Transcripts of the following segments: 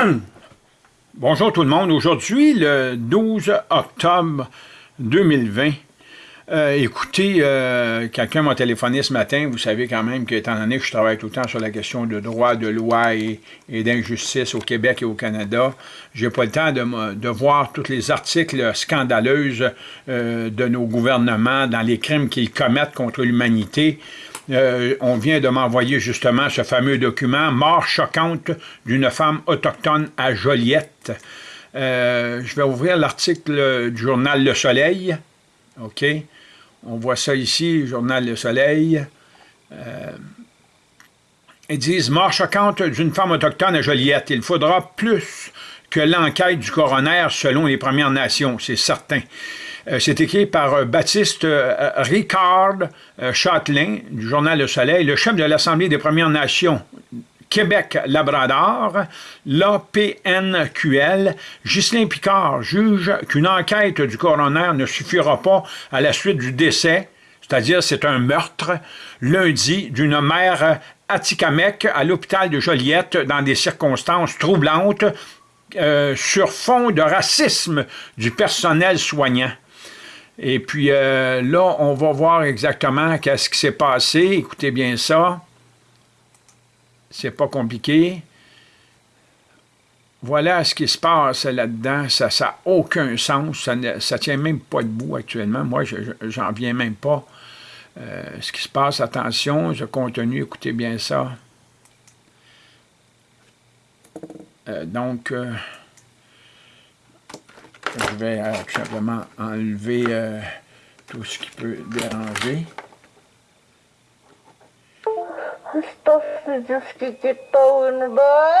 Bonjour tout le monde. Aujourd'hui, le 12 octobre 2020, euh, écoutez, euh, quelqu'un m'a téléphoné ce matin, vous savez quand même qu'étant donné que je travaille tout le temps sur la question de droit, de loi et, d'injustice au Québec et au Canada, j'ai pas le temps de, voir tous les articles scandaleux euh, de nos gouvernements dans les crimes qu'ils commettent contre l'humanité. On vient de m'envoyer justement ce fameux document « Mort choquante d'une femme autochtone à Joliette je vais ouvrir l'article du journal Le Soleil. OK? On voit ça ici, Journal Le Soleil. Euh, ils disent « Mort choquante d'une femme autochtone à Joliette. Il faudra plus que l'enquête du coroner selon les Premières Nations, c'est certain. Euh, c'est écrit par euh, Baptiste Ricard Châtelain du Journal Le Soleil, le chef de l'Assemblée des Premières Nations Québec-Labrador, l'APNQL, Ghislain Picard juge qu'une enquête du coroner ne suffira pas à la suite du décès, c'est-à-dire c'est un meurtre, lundi, d'une mère Atikamek à l'hôpital de Joliette dans des circonstances troublantes euh, sur fond de racisme du personnel soignant. Et puis euh, là, on va voir exactement qu'est-ce qui s'est passé. Écoutez bien ça c'est pas compliqué. Voilà ce qui se passe là-dedans. Ça n'a aucun sens. Ça ne ça tient même pas debout actuellement. Moi, j'en viens même pas. Euh, ce qui se passe, attention, ce contenu, écoutez bien ça. Euh, donc, je vais tout simplement enlever tout ce qui peut déranger. Stop just quitter tån bara.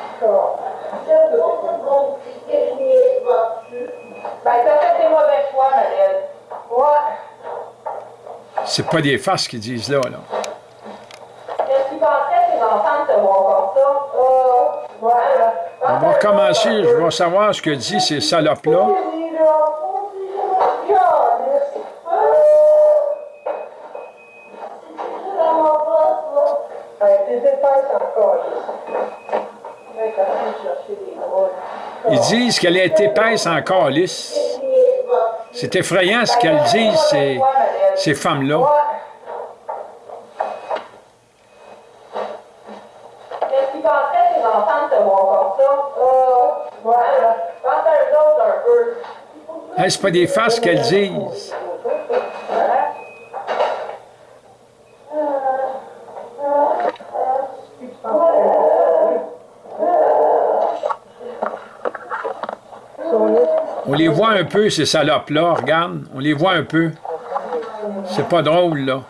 har kvar den där. Okej? On va recommencer au début. Barışık. Hastası cüskü gitti oyunu da. Ai, ti sei fatta cosa? C'est pas des faces qu'ils disent là, là. On va recommencer, je vais savoir ce que disent ces salopes-là. Ils disent qu'elle est épaisse en calice. C'est effrayant ce qu'elles disent, ces, ces femmes-là. Est-ce pas des faces qu'elles disent? On les voit un peu, ces salopes-là, regarde, on les voit un peu. C'est pas drôle, là.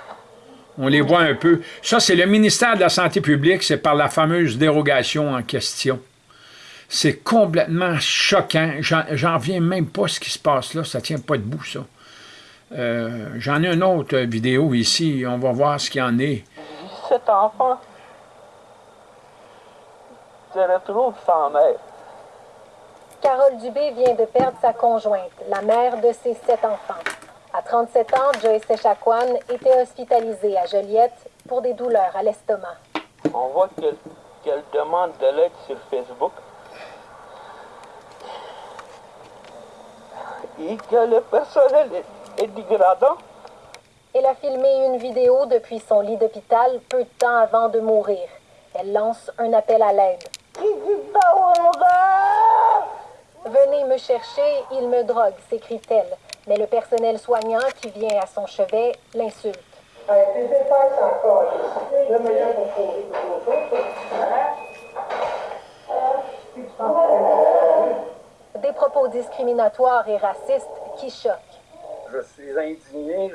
On les voit un peu. Ça, c'est le ministère de la Santé publique, c'est par la fameuse dérogation en question. C'est complètement choquant. J'en viens même pas ce qui se passe là. Ça tient pas debout, ça. Euh, j'en ai une autre vidéo ici. On va voir ce qu'il y en est. Cet enfant se retrouve sans mère. Carole Dubé vient de perdre sa conjointe, la mère de ses sept enfants. À 37 ans, Joyce Echaquan était hospitalisée à Joliette pour des douleurs à l'estomac. On voit qu'elle demande de l'aide sur Facebook. Et que le personnel est, est dégradant. Elle a filmé une vidéo depuis son lit d'hôpital peu de temps avant de mourir. Elle lance un appel à l'aide. Venez me chercher, il me drogue, s'écrit-elle. Mais le personnel soignant qui vient à son chevet l'insulte. Des propos discriminatoires et racistes qui choquent. Je suis indigné,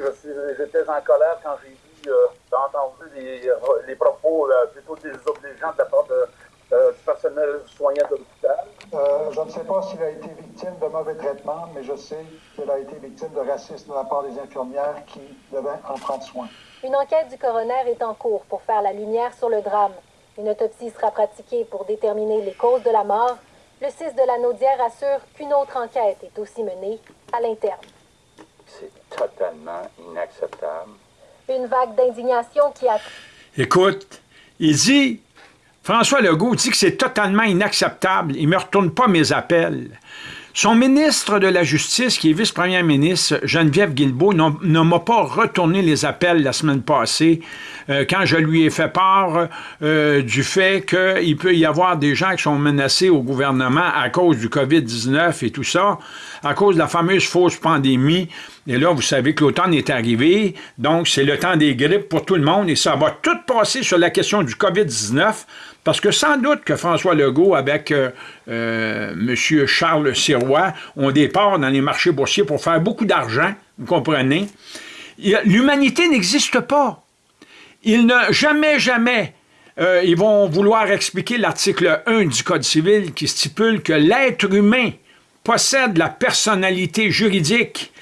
j'étais en colère quand j'ai vu, euh, entendu les, les propos euh, plutôt désobligeants de la part de, euh, du personnel soignant de l'hôpital. Euh, je ne sais pas s'il a été victime de mauvais traitements, mais je sais qu'il a été victime de racisme de la part des infirmières qui devaient en prendre soin. Une enquête du coroner est en cours pour faire la lumière sur le drame. Une autopsie sera pratiquée pour déterminer les causes de la mort. Le 6 de la Naudière assure qu'une autre enquête est aussi menée à l'interne. C'est totalement inacceptable. Une vague d'indignation qui a... Écoute, il dit François Legault dit que c'est totalement inacceptable. Il ne me retourne pas mes appels. Son ministre de la Justice, qui est vice-premier ministre, Geneviève Guilbeault, ne m'a pas retourné les appels la semaine passée euh, quand je lui ai fait part euh, du fait qu'il peut y avoir des gens qui sont menacés au gouvernement à cause du COVID-19 et tout ça, à cause de la fameuse fausse pandémie. Et là, vous savez que l'automne est arrivé, donc c'est le temps des grippes pour tout le monde et ça va tout passer sur la question du COVID-19 parce que sans doute que François Legault, avec euh, euh, M. Charles Sirois, ont des parts dans les marchés boursiers pour faire beaucoup d'argent, vous comprenez? L'humanité n'existe pas. Ils ne, jamais, jamais, euh, ils vont vouloir expliquer l'article 1 du Code civil qui stipule que l'être humain possède la personnalité juridique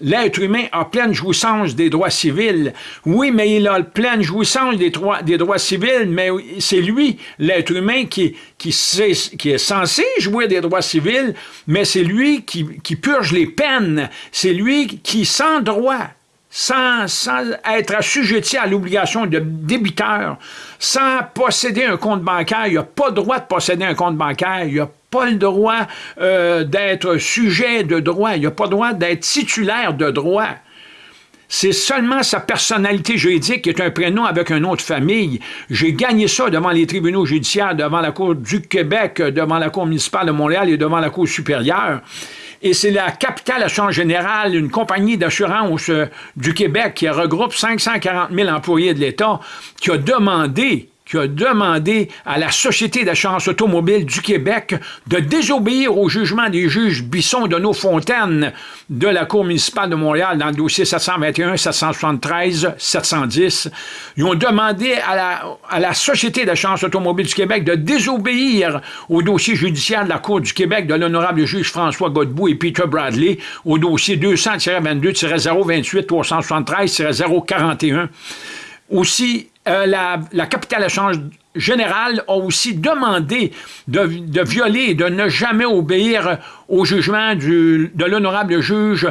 l'être humain, a pleine jouissance des droits civils. Oui, mais il a pleine jouissance des droits, des droits civils, mais c'est lui, l'être humain, qui, qui, est censé jouir des droits civils, mais c'est lui qui, purge les peines. C'est lui qui, sans droit, sans, sans être assujetti à l'obligation de débiteur, sans posséder un compte bancaire, il n'a pas droit de posséder un compte bancaire, il a pas le droit euh, d'être sujet de droit, il n'a pas le droit d'être titulaire de droit. C'est seulement sa personnalité juridique qui est un prénom avec un autre famille. J'ai gagné ça devant les tribunaux judiciaires, devant la Cour du Québec, devant la Cour municipale de Montréal et devant la Cour supérieure. Et c'est la Capitale Assurance Générale, une compagnie d'assurance euh, du Québec qui regroupe 540 000 employés de l'État, qui a demandé qui a demandé à la Société d'assurance automobile du Québec de désobéir au jugement des juges Bisson de nos Fontaines de la Cour municipale de Montréal dans le dossier 721, 773, 710. Ils ont demandé à la, Société d'assurance automobile du Québec de désobéir au dossier judiciaire de la Cour du Québec de l'honorable juge François Godbout et Peter Bradley au dossier 200-22-028-373-041. Aussi, euh, la, capitale échange générale a aussi demandé de, violer et de ne jamais obéir au jugement de l'honorable juge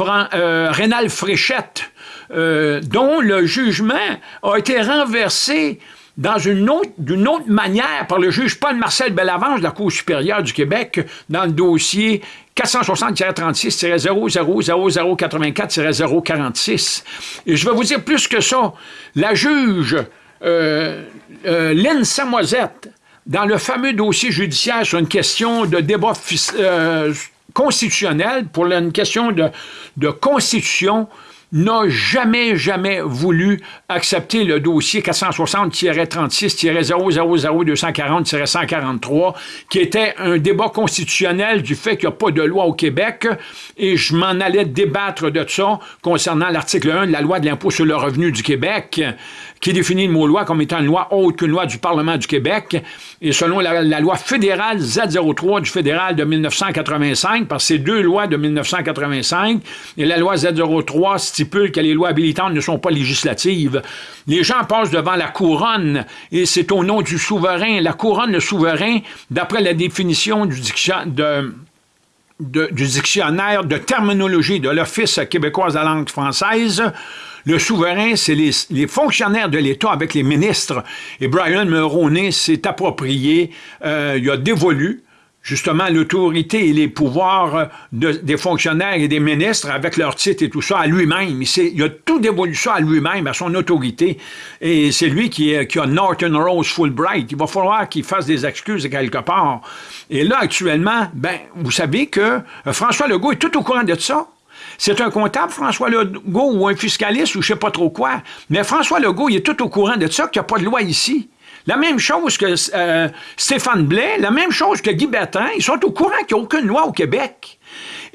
euh, Rénal Fréchette, euh, dont le jugement a été renversé dans une autre, d'une autre manière par le juge Paul-Marcel Bellavange de la Cour supérieure du Québec dans le dossier 460-36-000084-046. Et je vais vous dire plus que ça. La juge euh, euh, Lynn Samoisette, dans le fameux dossier judiciaire sur une question de débat euh, constitutionnel, pour une question de constitution, n'a jamais, jamais voulu accepter le dossier 460-36-000-240-143, qui était un débat constitutionnel du fait qu'il n'y a pas de loi au Québec, et je m'en allais débattre de ça concernant l'article 1 de la loi de l'impôt sur le revenu du Québec, qui définit le mot loi comme étant une loi autre qu'une loi du Parlement du Québec, et selon la, loi fédérale Z03 du fédéral de 1985, parce que deux lois de 1985, et la loi Z03 stipule que les lois habilitantes ne sont pas législatives. Les gens passent devant la couronne, et c'est au nom du souverain. La couronne, le souverain, d'après la définition du dictionnaire de, du dictionnaire de terminologie de l'Office québécois de la langue française, le souverain, c'est les, fonctionnaires de l'État avec les ministres. Et Brian Mulroney s'est approprié, euh, il a dévolu justement l'autorité et les pouvoirs des fonctionnaires et des ministres avec leurs titres et tout ça à lui-même. Il, a tout dévolu ça à lui-même, à son autorité. Et c'est lui qui, a Norton Rose Fulbright. Il va falloir qu'il fasse des excuses quelque part. Et là, actuellement, ben, vous savez que euh, François Legault est tout au courant de ça. C'est un comptable, François Legault, ou un fiscaliste, ou je sais pas trop quoi. Mais François Legault, il est tout au courant de ça, qu'il n'y a pas de loi ici. La même chose que euh, Stéphane Blais, la même chose que Guy Bertrand, ils sont au courant qu'il n'y a aucune loi au Québec.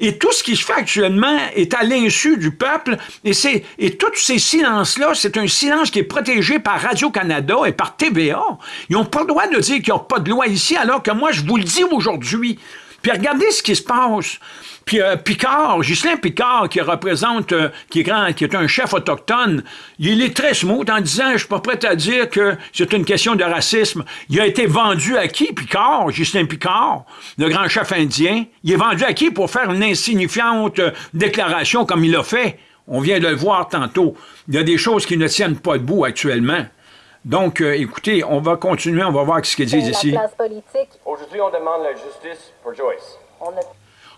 Et tout ce qui se fait actuellement est à l'insu du peuple. Et, et tous ces silences-là, c'est un silence qui est protégé par Radio-Canada et par TVA. Ils n'ont pas le droit de dire qu'il n'y a pas de loi ici, alors que moi, je vous le dis aujourd'hui. Puis regardez ce qui se passe. Puis euh, Picard, Ghislain Picard, qui représente, euh, qui, est grand, qui est un chef autochtone, il est très smooth en disant, je suis pas prêt à dire que c'est une question de racisme. Il a été vendu à qui, Picard, Ghislain Picard, le grand chef indien? Il est vendu à qui pour faire une insignifiante euh, déclaration comme il l'a fait? On vient de le voir tantôt. Il y a des choses qui ne tiennent pas debout actuellement. Donc, écoutez, on va continuer, on va voir ce qu'ils disent ici. Aujourd'hui, on demande la justice pour Joyce.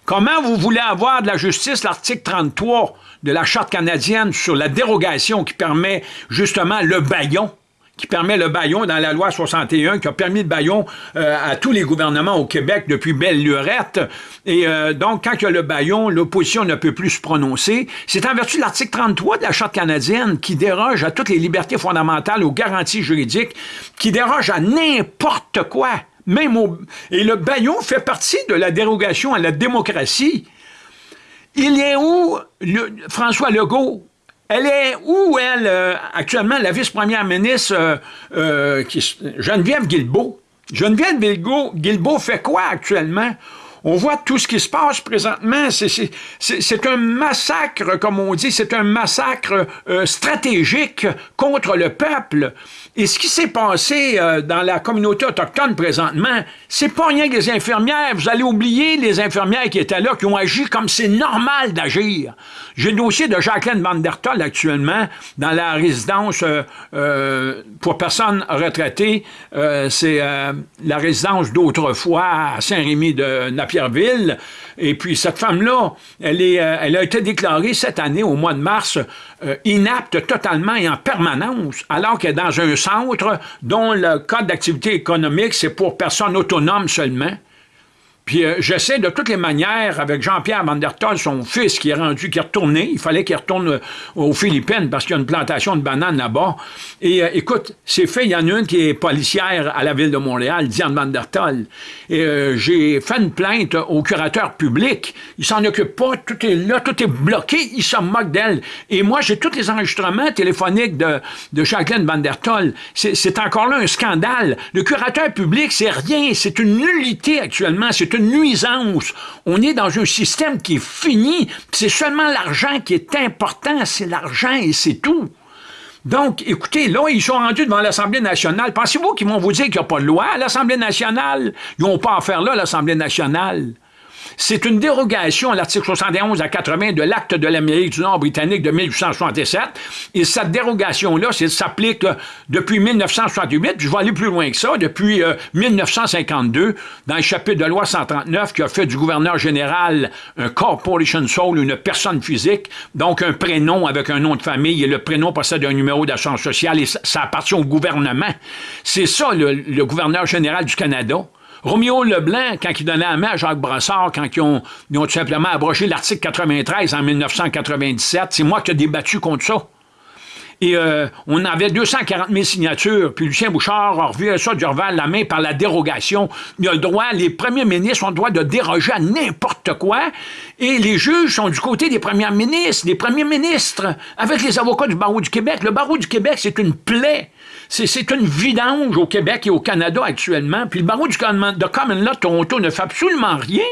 Comment vous voulez avoir de la justice, l'article 33 de la Charte canadienne sur la dérogation qui permet justement le baillon, qui permet le baillon dans la loi 61, qui a permis le baillon euh, à tous les gouvernements au Québec depuis belle lurette. Et euh, donc, quand il y a le baillon, l'opposition ne peut plus se prononcer. C'est en vertu de l'article 33 de la Charte canadienne qui déroge à toutes les libertés fondamentales, aux garanties juridiques, qui déroge à n'importe quoi. Même Et le baillon fait partie de la dérogation à la démocratie. Il est où François Legault? Elle est où, elle, euh, actuellement, la vice-première ministre euh, euh, Geneviève Guilbeault? Geneviève Guilbeault fait quoi actuellement? On voit tout ce qui se passe présentement. C'est un massacre, comme on dit, c'est un massacre stratégique contre le peuple. Et ce qui s'est passé euh, dans la communauté autochtone présentement, c'est pas rien que les infirmières. Vous allez oublier les infirmières qui étaient là, qui ont agi comme c'est normal d'agir. J'ai le dossier de Jacqueline Van der actuellement dans la résidence euh, euh, pour personnes retraitées. c'est la résidence d'autrefois à Saint-Rémy de Napierville. Et puis cette femme-là, elle, est, elle a été déclarée cette année, au mois de mars, inapte totalement et en permanence, alors qu'elle est dans un centre dont le code d'activité économique, c'est pour personnes autonomes seulement. Puis euh, j'essaie de toutes les manières, avec Jean-Pierre Van der son fils, qui est rendu, qui est retourné, il fallait qu'il retourne euh, aux Philippines parce qu'il y a une plantation de bananes là-bas. Et euh, écoute, c'est fait, il y en a une qui est policière à la ville de Montréal, Diane Van der Et j'ai fait une plainte au curateur public. Il s'en occupe pas, tout est là, tout est bloqué, il se moque d'elle. Et moi, j'ai tous les enregistrements téléphoniques de, de Jacqueline Van der C'est encore là un scandale. Le curateur public, c'est rien, c'est une nullité actuellement, c'est nuisance. On est dans un système qui est fini. C'est seulement l'argent qui est important. C'est l'argent et c'est tout. Donc, écoutez, là, ils sont rendus devant l'Assemblée nationale. Pensez-vous qu'ils vont vous dire qu'il n'y a pas de loi à l'Assemblée nationale? Ils n'ont pas à faire là, l'Assemblée nationale. C'est une dérogation à l'article 71 à 80 de l'acte de l'Amérique du Nord britannique de 1867. Et cette dérogation-là, s'applique depuis 1968, puis je vais aller plus loin que ça, depuis 1952, euh, dans le chapitre de loi 139 qui a fait du gouverneur général un corporation soul, une personne physique, donc un prénom avec un nom de famille, et le prénom possède un numéro d'assurance sociale, et ça, appartient au gouvernement. C'est ça, le gouverneur général du Canada. Roméo Leblanc, quand il donnait la main à Jacques Brassard, quand ils ont, tout simplement abrogé l'article 93 en 1997, c'est moi qui ai débattu contre ça. Et euh, on avait 240 000 signatures, puis Lucien Bouchard a revu ça du la main par la dérogation. Il a le droit, les premiers ministres ont le droit de déroger à n'importe quoi, et les juges sont du côté des premiers ministres, des premiers ministres, avec les avocats du barreau du Québec. Le barreau du Québec, c'est une plaie. C'est une vidange au Québec et au Canada actuellement, puis le barreau du de Common Law Toronto ne fait absolument rien.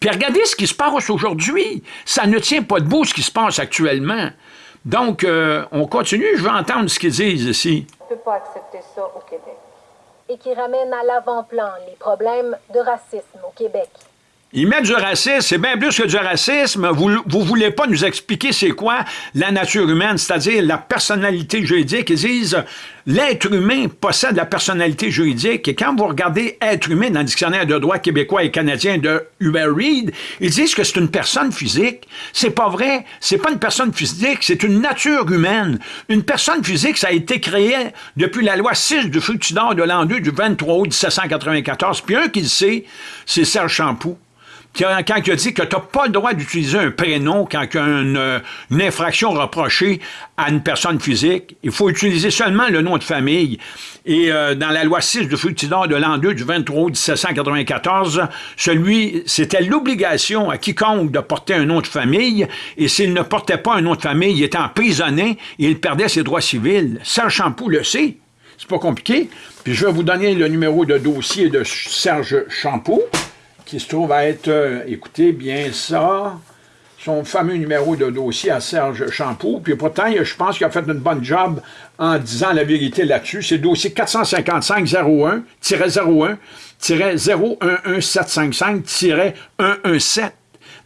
Puis regardez ce qui se passe aujourd'hui. Ça ne tient pas debout ce qui se passe actuellement. Donc, euh, on continue. Je veux entendre ce qu'ils disent ici. On ne peut pas accepter ça au Québec. Et qui ramène à l'avant-plan les problèmes de racisme au Québec. Ils mettent du racisme, c'est bien plus que du racisme. Vous ne voulez pas nous expliquer c'est quoi la nature humaine, c'est-à-dire la personnalité juridique. Ils disent l'être humain possède la personnalité juridique. Et quand vous regardez être humain dans le dictionnaire de droit québécois et canadien de Hubert Reed, ils disent que c'est une personne physique. C'est pas vrai. C'est pas une personne physique, c'est une nature humaine. Une personne physique, ça a été créé depuis la loi 6 du Fructidor de l'an 2 du 23 août 1794. Puis un qui le sait, c'est Serge Champoux quand il a dit que tu n'as pas le droit d'utiliser un prénom quand il y a une, infraction reprochée à une personne physique, il faut utiliser seulement le nom de famille. Et euh, dans la loi 6 du Fructidor de l'an 2 du 23 août 1794, celui, c'était l'obligation à quiconque de porter un nom de famille, et s'il ne portait pas un nom de famille, il était emprisonné et il perdait ses droits civils. Serge Champoux le sait. C'est pas compliqué. Puis je vais vous donner le numéro de dossier de Serge Champoux qui se trouve à être, euh, écoutez bien ça, son fameux numéro de dossier à Serge Champoux. Puis pourtant, je pense qu'il a fait une bonne job en disant la vérité là-dessus. C'est dossier 455-01-011-011755-117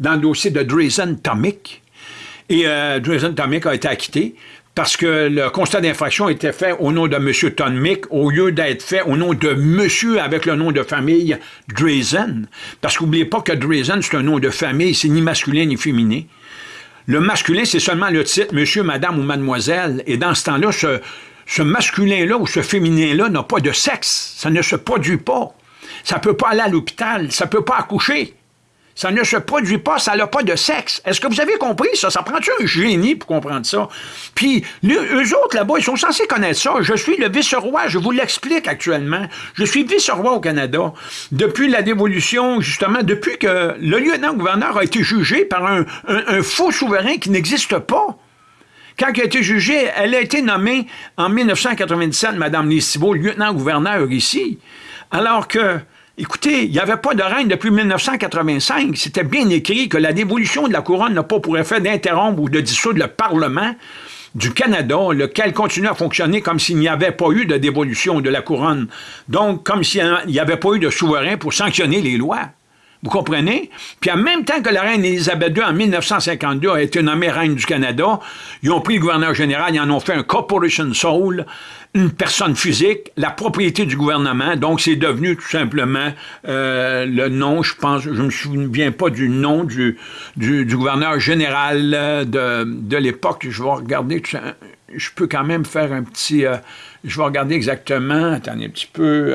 dans le dossier de Drazen Tomic. Et euh, Drazen Tomic a été acquitté parce que le constat d'infraction était fait au nom de M. Tonmick au lieu d'être fait au nom de monsieur avec le nom de famille Drazen. Parce qu'oubliez pas que Drazen, c'est un nom de famille, c'est ni masculin ni féminin. Le masculin, c'est seulement le titre monsieur, madame ou mademoiselle. Et dans ce temps-là, ce, ce masculin-là ou ce féminin-là n'a pas de sexe. Ça ne se produit pas. Ça ne peut pas aller à l'hôpital. Ça ne peut pas accoucher. Ça ne se produit pas, ça n'a pas de sexe. Est-ce que vous avez compris ça? Ça prend-tu un génie pour comprendre ça? Puis, eux autres, là-bas, ils sont censés connaître ça. Je suis le vice-roi, je vous l'explique actuellement. Je suis vice-roi au Canada. Depuis la dévolution, justement, depuis que le lieutenant-gouverneur a été jugé par un, faux souverain qui n'existe pas. Quand elle a été jugée, elle a été nommée en 1997, Mme Lissibo, lieutenant-gouverneur ici. Alors que Écoutez, il n'y avait pas de reine depuis 1985. C'était bien écrit que la dévolution de la couronne n'a pas pour effet d'interrompre ou de dissoudre le Parlement du Canada, lequel continue à fonctionner comme s'il n'y avait pas eu de dévolution de la couronne. Donc, comme s'il n'y avait pas eu de souverain pour sanctionner les lois. Vous comprenez? Puis en même temps que la reine Élisabeth II, en 1952, a été nommée reine du Canada, ils ont pris le gouverneur général, ils en ont fait un corporation soul, une personne physique, la propriété du gouvernement. Donc, c'est devenu tout simplement euh, le nom, je pense, je me souviens pas du nom du, gouverneur général euh, de, de l'époque. Je vais regarder, je peux quand même faire un petit... Euh, je vais regarder exactement, attendez un petit peu...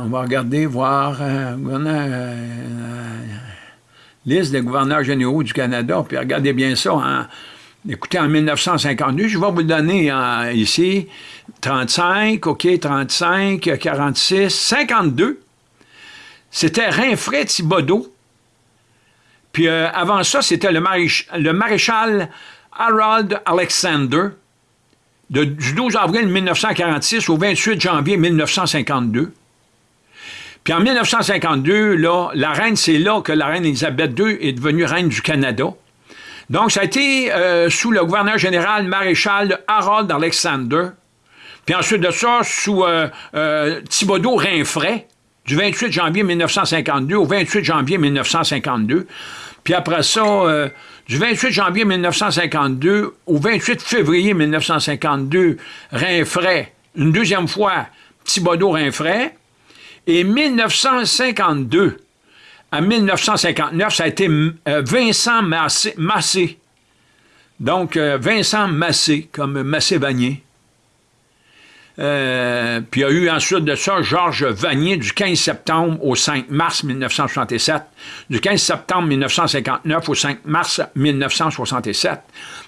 on va regarder, voir euh, euh, liste des gouverneurs généraux du Canada, puis regardez bien ça. écoutez, en 1952, je vais vous donner ici, 35, OK, 35, 46, 52. C'était Rinfret Thibodeau, puis euh, avant ça, c'était le, maréchal Harold Alexander, du 12 avril 1946 au 28 janvier 1952. Puis en 1952, là, la reine, c'est là que la reine Elisabeth II est devenue reine du Canada. Donc, ça a été euh, sous le gouverneur général maréchal Harold Alexander. Puis ensuite de ça, sous euh, euh Thibodeau Rinfray, du 28 janvier 1952 au 28 janvier 1952. Puis après ça, euh, du 28 janvier 1952 au 28 février 1952, Rinfray, une deuxième fois, Thibodeau Rinfray. Et 1952 à 1959, ça a été euh, Vincent Massé. Donc, euh, Vincent Massé, comme Massé-Vanier. Euh, puis il y a eu ensuite de ça Georges Vanier du 15 septembre au 5 mars 1967, du 15 septembre 1959 au 5 mars 1967.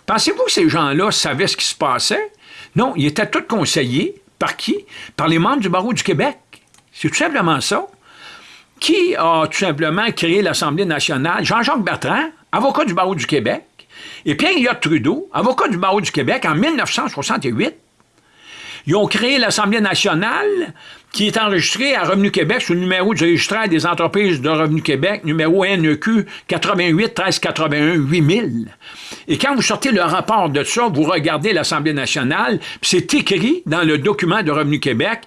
Pensez-vous que ces gens-là savaient ce qui se passait? Non, ils étaient tous conseillés. Par qui? Par les membres du barreau du Québec. C'est tout simplement ça. Qui a tout simplement créé l'Assemblée nationale? Jean-Jacques Bertrand, avocat du barreau du Québec, et Pierre-Éliott Trudeau, avocat du barreau du Québec en 1968. Ils ont créé l'Assemblée nationale qui est enregistré à Revenu Québec sous le numéro du registraire des entreprises de Revenu Québec, numéro NEQ 88 13 81 8000. Et quand vous sortez le rapport de ça, vous regardez l'Assemblée nationale, c'est écrit dans le document de Revenu Québec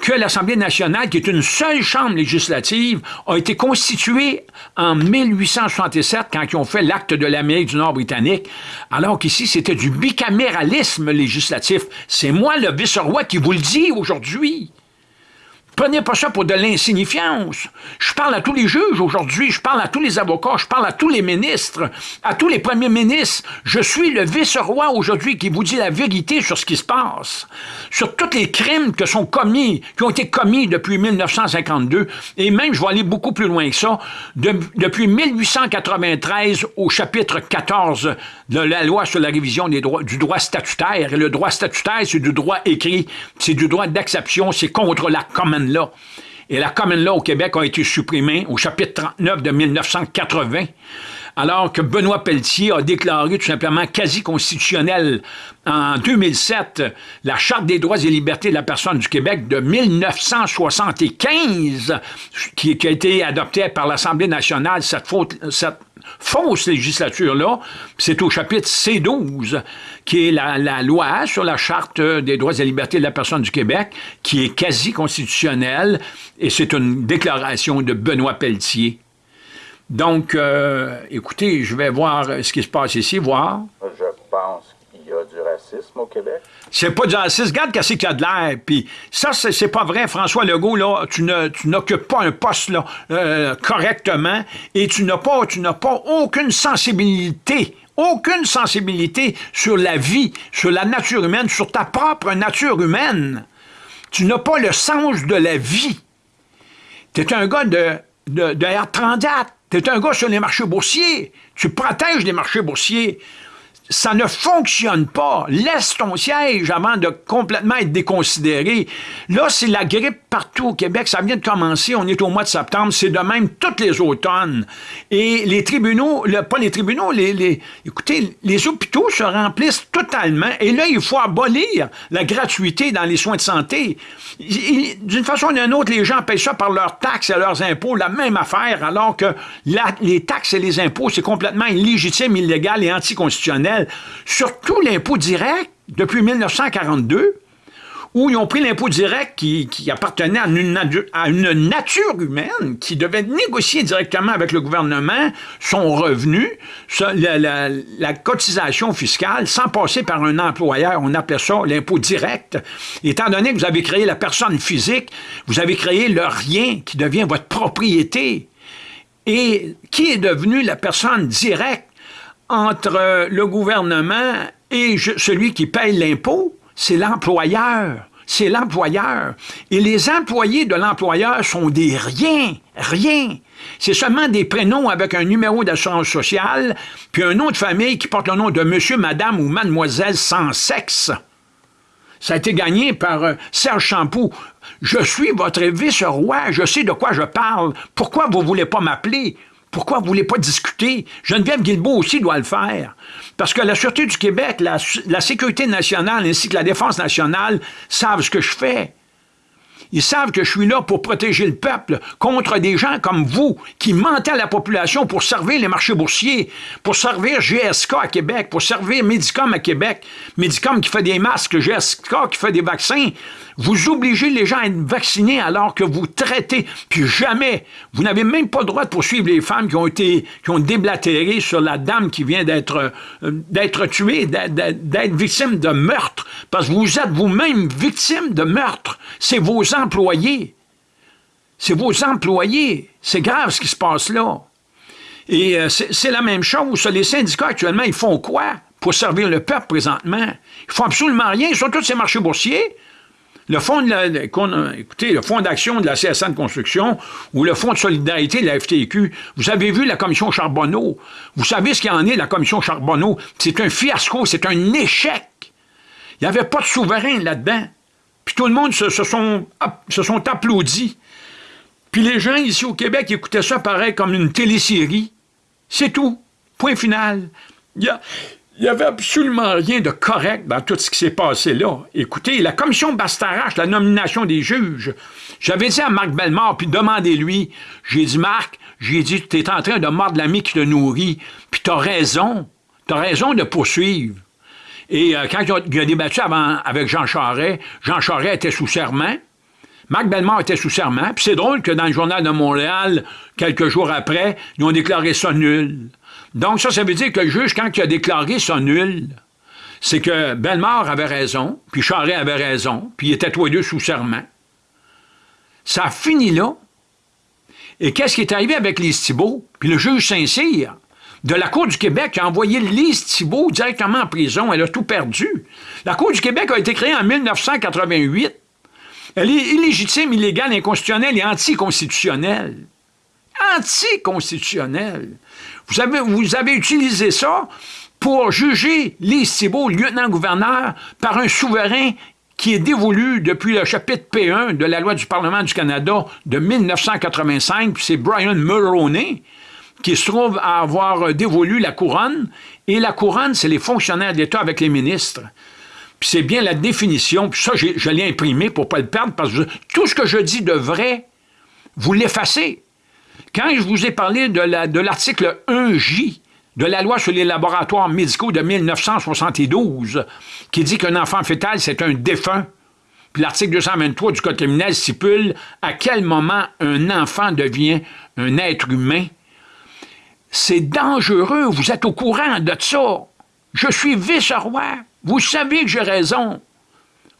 que l'Assemblée nationale, qui est une seule chambre législative, a été constituée en 1867 quand ils ont fait l'acte de l'Amérique du Nord britannique, alors qu'ici, c'était du bicaméralisme législatif. C'est moi, le vice-roi, qui vous le dis aujourd'hui. Prenez pas ça pour de l'insignifiance. Je parle à tous les juges aujourd'hui, je parle à tous les avocats, je parle à tous les ministres, à tous les premiers ministres. Je suis le vice-roi aujourd'hui qui vous dit la vérité sur ce qui se passe, sur tous les crimes que sont commis, qui ont été commis depuis 1952, et même, je vais aller beaucoup plus loin que ça, depuis 1893 au chapitre 14 la loi sur la révision des droits, du droit statutaire. Et le droit statutaire, c'est du droit écrit, c'est du droit d'acception, c'est contre la common law. Et la common law au Québec a été supprimée au chapitre 39 de 1980 alors que Benoît Pelletier a déclaré tout simplement quasi constitutionnel en 2007 la Charte des droits et libertés de la personne du Québec de 1975, qui, a été adoptée par l'Assemblée nationale, cette, cette fausse législature-là, c'est au chapitre C12, qui est la, la, loi sur la Charte des droits et libertés de la personne du Québec, qui est quasi constitutionnelle, et c'est une déclaration de Benoît Pelletier. Donc, euh, écoutez, je vais voir ce qui se passe ici, voir. Je pense qu'il y a du racisme au Québec. C'est pas du racisme. Regarde qu'est-ce qu'il y a de l'air. Puis ça, c'est pas vrai. François Legault, là, tu n'occupes pas un poste là, euh, correctement et tu n'as pas, tu n'as pas aucune sensibilité aucune sensibilité sur la vie, sur la nature humaine, sur ta propre nature humaine. Tu n'as pas le sens de la vie. Tu es un gars de, de, de R34. Tu es un gars sur les marchés boursiers. Tu protèges les marchés boursiers ça ne fonctionne pas. Laisse ton siège avant de complètement être déconsidéré. Là, c'est la grippe partout au Québec. Ça vient de commencer. On est au mois de septembre. C'est de même toutes les automnes. Et les tribunaux, pas les tribunaux, les, écoutez, les hôpitaux se remplissent totalement. Et là, il faut abolir la gratuité dans les soins de santé. D'une façon ou d'une autre, les gens payent ça par leurs taxes et leurs impôts, la même affaire, alors que les taxes et les impôts, c'est complètement illégitime, illégal et anticonstitutionnel surtout l'impôt direct depuis 1942, où ils ont pris l'impôt direct qui, appartenait à une, nature humaine, qui devait négocier directement avec le gouvernement son revenu, la, la, cotisation fiscale, sans passer par un employeur. On appelait ça l'impôt direct. Étant donné que vous avez créé la personne physique, vous avez créé le rien qui devient votre propriété. Et qui est devenu la personne directe? Entre le gouvernement et celui qui paye l'impôt, c'est l'employeur. C'est l'employeur. Et les employés de l'employeur sont des riens, rien. C'est seulement des prénoms avec un numéro d'assurance sociale, puis un nom de famille qui porte le nom de monsieur, madame ou mademoiselle sans sexe. Ça a été gagné par euh, Serge Champoux. Je suis votre vice-roi, je sais de quoi je parle. Pourquoi vous ne voulez pas m'appeler? Pourquoi vous ne voulez pas discuter? Geneviève Guilbeault aussi doit le faire. Parce que la Sûreté du Québec, la, la Sécurité nationale ainsi que la Défense nationale savent ce que je fais. Ils savent que je suis là pour protéger le peuple contre des gens comme vous qui mentaient à la population pour servir les marchés boursiers, pour servir GSK à Québec, pour servir Medicom à Québec, Medicom qui fait des masques, GSK qui fait des vaccins. Vous obligez les gens à être vaccinés alors que vous traitez, puis jamais, vous n'avez même pas le droit de poursuivre les femmes qui ont été, qui ont déblatéré sur la dame qui vient d'être euh, d'être tuée, d'être victime de meurtre, parce que vous êtes vous-même victime de meurtre. C'est vos employés. C'est vos employés. C'est grave ce qui se passe là. Et euh, c'est la même chose. Les syndicats, actuellement, ils font quoi pour servir le peuple présentement? Ils font absolument rien. Ils sont tous ces marchés boursiers. Le fonds d'action de la CSN de construction ou le fonds de solidarité de la FTQ, vous avez vu la commission Charbonneau. Vous savez ce qu'il en est, la commission Charbonneau. C'est un fiasco, c'est un échec. Il n'y avait pas de souverain là-dedans. Puis tout le monde se, sont, se applaudis. Puis les gens ici au Québec écoutaient ça pareil comme une télésérie. C'est tout. Point final. Il n'y avait absolument rien de correct dans tout ce qui s'est passé là. Écoutez, la commission Bastarache, la nomination des juges, j'avais dit à Marc Bellemare, puis demandez-lui, j'ai dit, Marc, j'ai dit, tu es en train de mordre l'ami qui te nourrit, puis tu as raison, tu as raison de poursuivre. Et euh, quand il a, débattu avant, avec Jean Charest, Jean Charest était sous serment, Marc Bellemare était sous serment, puis c'est drôle que dans le Journal de Montréal, quelques jours après, ils ont déclaré ça nul. Donc, ça, ça veut dire que le juge, quand il a déclaré ça nul, c'est que Bellemare avait raison, puis Charest avait raison, puis ils étaient tous les deux sous serment. Ça a fini là. Et qu'est-ce qui est arrivé avec Lise Thibault? Puis le juge Saint-Cyr, de la Cour du Québec, a envoyé Lise Thibault directement en prison. Elle a tout perdu. La Cour du Québec a été créée en 1988. Elle est illégitime, illégale, inconstitutionnelle et anticonstitutionnelle. Anticonstitutionnelle. Vous avez, vous avez utilisé ça pour juger Lise Thibault, lieutenant-gouverneur, par un souverain qui est dévolu depuis le chapitre P1 de la loi du Parlement du Canada de 1985, c'est Brian Mulroney qui se trouve à avoir dévolu la couronne, et la couronne, c'est les fonctionnaires d'État avec les ministres. Puis c'est bien la définition, puis ça, je l'ai imprimé pour ne pas le perdre, parce que tout ce que je dis de vrai, vous l'effacez. Quand je vous ai parlé de l'article 1J de la loi sur les laboratoires médicaux de 1972, qui dit qu'un enfant fœtal, c'est un défunt, puis l'article 223 du Code criminel stipule à quel moment un enfant devient un être humain. C'est dangereux, vous êtes au courant de ça. Je suis vice-roi, vous savez que j'ai raison.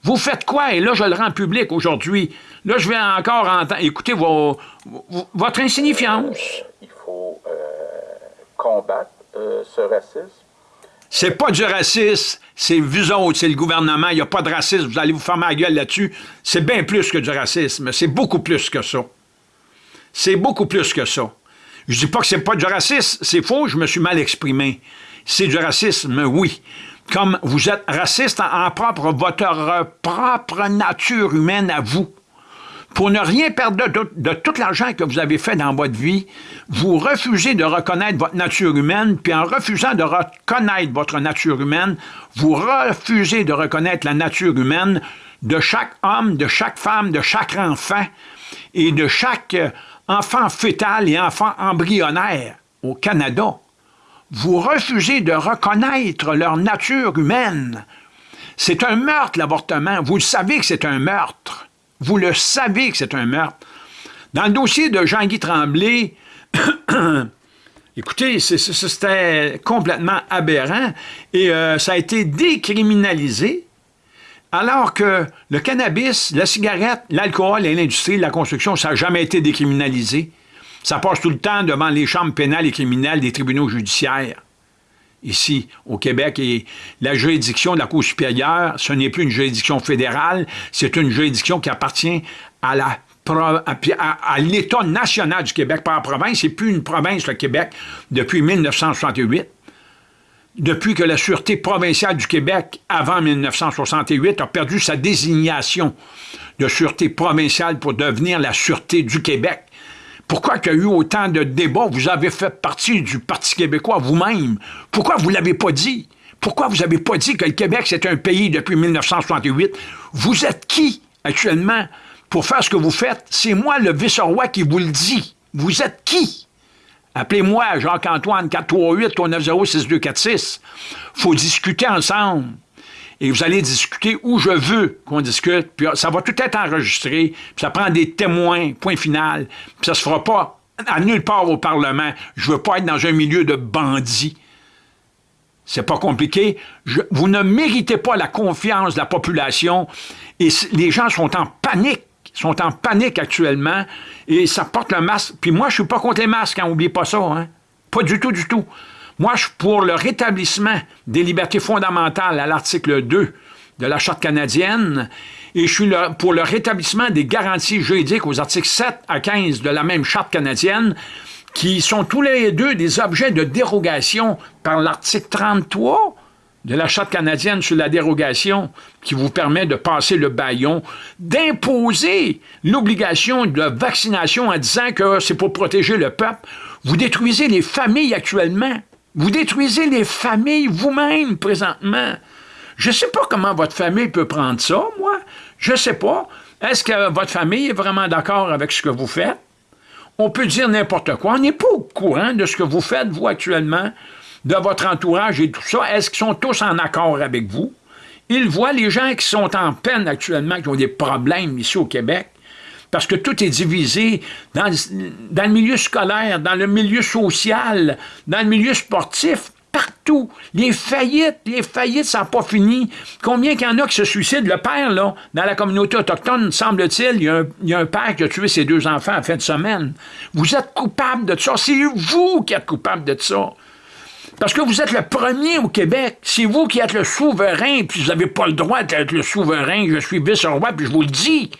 Vous faites quoi? Et là, je le rends public aujourd'hui. Là, je vais encore entendre, écouter votre insignifiance. il faut euh, combattre euh, ce racisme. C'est pas du racisme, c'est vous autres, c'est le gouvernement, il n'y a pas de racisme, vous allez vous faire ma gueule là-dessus. C'est bien plus que du racisme, c'est beaucoup plus que ça. C'est beaucoup plus que ça. Je dis pas que c'est pas du racisme, c'est faux, je me suis mal exprimé. C'est du racisme, oui comme vous êtes raciste en, propre votre propre nature humaine à vous. Pour ne rien perdre de, tout l'argent que vous avez fait dans votre vie, vous refusez de reconnaître votre nature humaine, puis en refusant de reconnaître votre nature humaine, vous refusez de reconnaître la nature humaine de chaque homme, de chaque femme, de chaque enfant et de chaque enfant fœtal et enfant embryonnaire au Canada vous refusez de reconnaître leur nature humaine. C'est un meurtre, l'avortement. Vous le savez que c'est un meurtre. Vous le savez que c'est un meurtre. Dans le dossier de Jean-Guy Tremblay, écoutez, c'était complètement aberrant et euh, ça a été décriminalisé alors que le cannabis, la cigarette, l'alcool et l'industrie de la construction, ça n'a jamais été décriminalisé. Ça passe tout le temps devant les chambres pénales et criminelles des tribunaux judiciaires. Ici, au Québec, et la juridiction de la Cour supérieure, ce n'est plus une juridiction fédérale, c'est une juridiction qui appartient à l'État national du Québec par province. C'est plus une province, le Québec, depuis 1968. Depuis que la Sûreté provinciale du Québec, avant 1968, a perdu sa désignation de Sûreté provinciale pour devenir la Sûreté du Québec. Pourquoi il y a eu autant de débats? Vous avez fait partie du Parti québécois vous-même. Pourquoi vous ne l'avez pas dit? Pourquoi vous n'avez pas dit que le Québec, c'est un pays depuis 1968? Vous êtes qui, actuellement, pour faire ce que vous faites? C'est moi, le vice-roi, qui vous le dit. Vous êtes qui? Appelez-moi Jacques-Antoine 438-390-6246. faut discuter ensemble et vous allez discuter où je veux qu'on discute, puis ça va tout être enregistré, puis ça prend des témoins, point final, puis ça se fera pas à nulle part au Parlement. Je veux pas être dans un milieu de bandits. C'est pas compliqué. vous ne méritez pas la confiance de la population et les gens sont en panique sont en panique actuellement et ça porte le masque. Puis moi, je suis pas contre les masques, hein, n'oubliez pas ça. Hein? Pas du tout, du tout. Moi, je suis pour le rétablissement des libertés fondamentales à l'article 2 de la Charte canadienne et je suis pour le rétablissement des garanties juridiques aux articles 7 à 15 de la même Charte canadienne qui sont tous les deux des objets de dérogation par l'article 33 de la Charte canadienne sur la dérogation qui vous permet de passer le baillon, d'imposer l'obligation de vaccination en disant que c'est pour protéger le peuple. Vous détruisez les familles actuellement. Vous détruisez les familles vous-même présentement. Je ne sais pas comment votre famille peut prendre ça, moi. Je ne sais pas. Est-ce que votre famille est vraiment d'accord avec ce que vous faites? On peut dire n'importe quoi. On n'est pas au courant de ce que vous faites, vous, actuellement, de votre entourage et tout ça. Est-ce qu'ils sont tous en accord avec vous? Ils voient les gens qui sont en peine actuellement, qui ont des problèmes ici au Québec, parce que tout est divisé dans, le milieu scolaire, dans le milieu social, dans le milieu sportif, partout. Les faillites, les faillites, ça n'a pas fini. Combien qu'il y en a qui se suicident? Le père, là, dans la communauté autochtone, semble-t-il, il, il, y a un père qui a tué ses deux enfants en fin de semaine. Vous êtes coupable de ça. C'est vous qui êtes coupable de ça. Parce que vous êtes le premier au Québec. C'est vous qui êtes le souverain, puis vous n'avez pas le droit d'être le souverain. Je suis vice-roi, puis je vous le dis.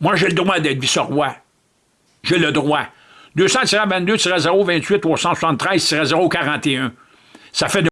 Moi, j'ai le droit d'être vice-roi. J'ai le droit. 200-22-028 373-041. Ça fait